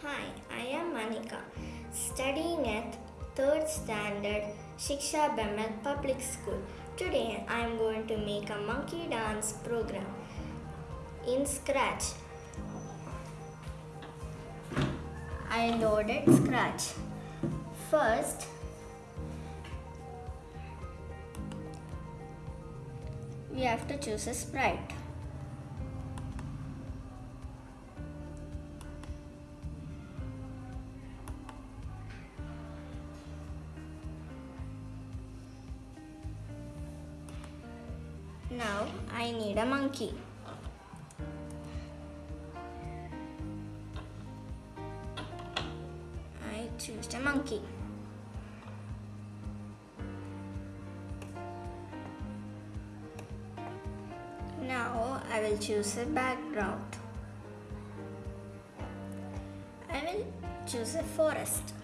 Hi, I am Manika, studying at 3rd standard Shiksha Bemal Public School. Today I am going to make a monkey dance program in Scratch. I loaded Scratch. First, we have to choose a sprite. Now I need a monkey. I choose a monkey. Now I will choose a background. I will choose a forest.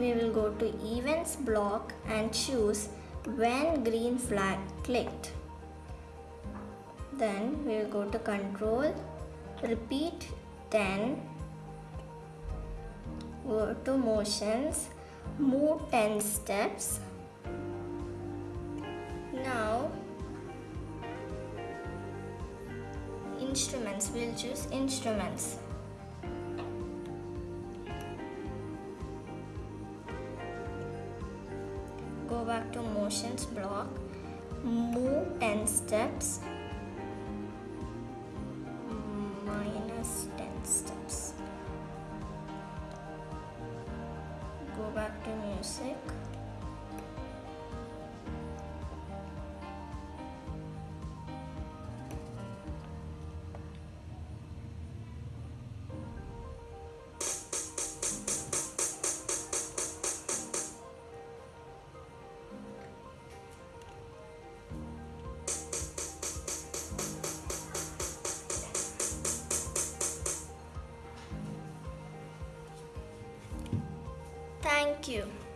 We will go to events block and choose when green flag clicked. Then we will go to control, repeat 10, go to motions, move 10 steps. Now instruments, we'll choose instruments. Go back to motions block move 10 steps minus 10 steps. Go back to music like you.